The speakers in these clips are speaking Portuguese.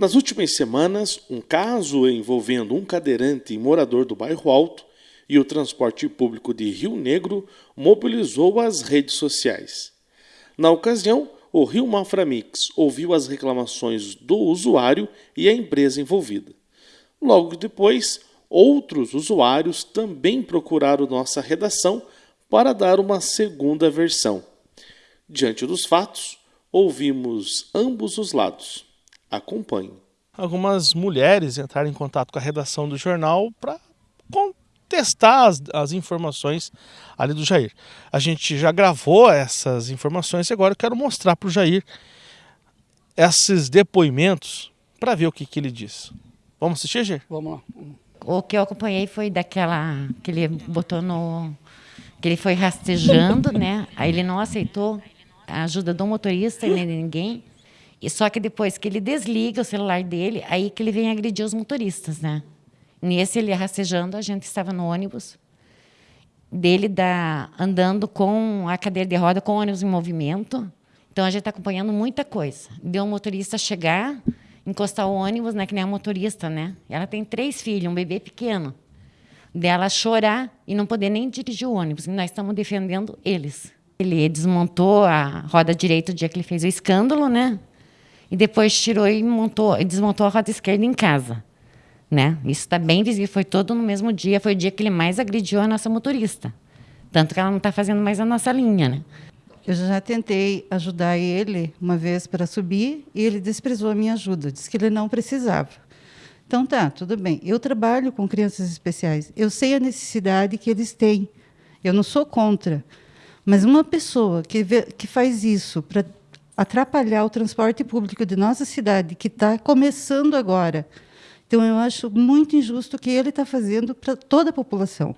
Nas últimas semanas, um caso envolvendo um cadeirante e morador do bairro Alto e o transporte público de Rio Negro mobilizou as redes sociais. Na ocasião, o Rio Maframix ouviu as reclamações do usuário e a empresa envolvida. Logo depois, outros usuários também procuraram nossa redação para dar uma segunda versão. Diante dos fatos, ouvimos ambos os lados. Acompanhe. Algumas mulheres entraram em contato com a redação do jornal para testar as, as, informações ali do Jair. A gente já gravou essas informações e agora eu quero mostrar para o Jair esses depoimentos para ver o que, que ele diz. Vamos assistir, Jair? Vamos lá. O que eu acompanhei foi daquela que ele botou no que ele foi rastejando, né? Aí ele não aceitou a ajuda do motorista nem de ninguém. E só que depois que ele desliga o celular dele, aí que ele vem agredir os motoristas, né? Nesse ele rastejando, a gente estava no ônibus dele da, andando com a cadeira de roda com o ônibus em movimento. Então a gente está acompanhando muita coisa. Deu um motorista chegar, encostar o ônibus, né, que nem a motorista, né? Ela tem três filhos, um bebê pequeno dela chorar e não poder nem dirigir o ônibus. Nós estamos defendendo eles. Ele desmontou a roda direita o dia que ele fez o escândalo, né? E depois tirou e montou, desmontou a roda esquerda em casa, né? Isso está bem visível. Foi todo no mesmo dia. Foi o dia que ele mais agrediu a nossa motorista. Tanto que ela não está fazendo mais a nossa linha, né? Eu já tentei ajudar ele uma vez para subir e ele desprezou a minha ajuda. Disse que ele não precisava. Então tá, tudo bem. Eu trabalho com crianças especiais. Eu sei a necessidade que eles têm. Eu não sou contra. Mas uma pessoa que, vê, que faz isso para atrapalhar o transporte público de nossa cidade, que está começando agora, então eu acho muito injusto o que ele está fazendo para toda a população.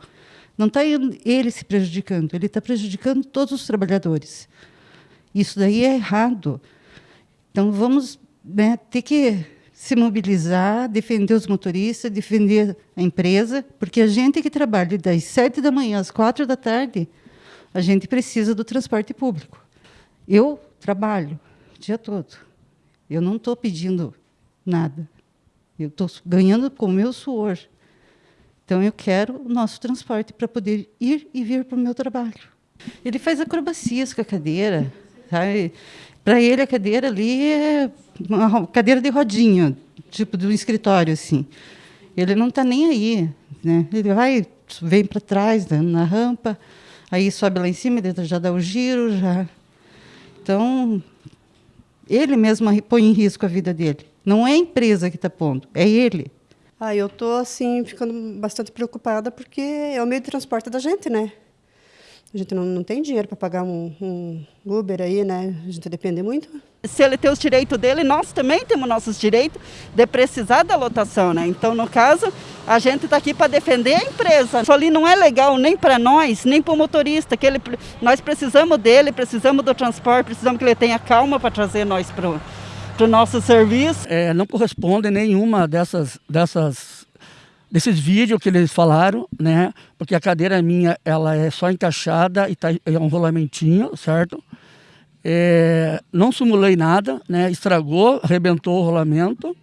Não está ele se prejudicando, ele está prejudicando todos os trabalhadores. Isso daí é errado. Então vamos né, ter que se mobilizar, defender os motoristas, defender a empresa, porque a gente que trabalha das sete da manhã às quatro da tarde, a gente precisa do transporte público. Eu trabalho o dia todo. Eu não estou pedindo nada. Eu estou ganhando com o meu suor. Então, eu quero o nosso transporte para poder ir e vir para o meu trabalho. Ele faz acrobacias com a cadeira. Para ele, a cadeira ali é uma cadeira de rodinha, tipo um escritório assim. Ele não está nem aí, né? Ele vai, vem para trás né, na rampa, aí sobe lá em cima, já dá o giro, já. Então, ele mesmo põe em risco a vida dele. Não é a empresa que está pondo, é ele. Ah, eu estou assim ficando bastante preocupada porque é o meio de transporte da gente, né? A gente não, não tem dinheiro para pagar um, um, Uber aí, né? A gente depende muito. Se ele tem os direitos dele, nós também temos nossos direitos de precisar da lotação, né? Então, no caso, a gente está aqui para defender a empresa. Isso ali não é legal nem para nós, nem para o motorista. Que ele, nós precisamos dele, precisamos do transporte, precisamos que ele tenha calma para trazer nós para o nosso serviço. É, não corresponde nenhuma dessas, dessas desses vídeos que eles falaram, né? Porque a cadeira minha, ela é só encaixada e tá, é um rolamentinho, certo? É, não simulei nada, né? Estragou, arrebentou o rolamento.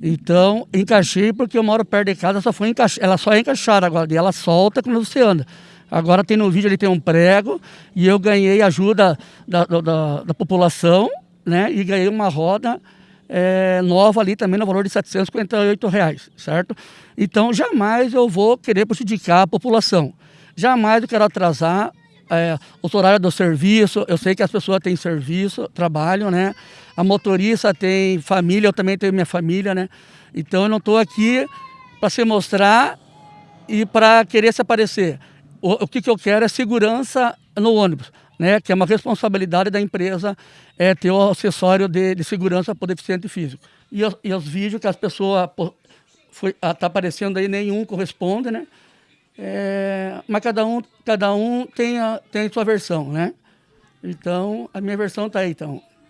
Então, encaixei porque eu moro perto de casa, só foi encaix... ela só é encaixada agora, e ela solta quando você anda. Agora tem no vídeo, ele tem um prego e eu ganhei ajuda da, da, da população, né? E ganhei uma roda é, nova ali também no valor de 758 reais, certo? Então jamais eu vou querer prejudicar a população. Jamais eu quero atrasar é, o horário do serviço. Eu sei que as pessoas têm serviço, trabalham, né? A motorista tem família, eu também tenho minha família, né? Então eu não estou aqui para se mostrar e para querer se aparecer. O, o que, que eu quero é segurança no ônibus né, que é uma responsabilidade da empresa é, ter o acessório de, de segurança para o deficiente físico. E, os, e os vídeos que as pessoas estão tá aparecendo aí, nenhum corresponde, né? É, mas cada um, cada um tem, a, tem a sua versão, né? Então, a minha versão está aí, então.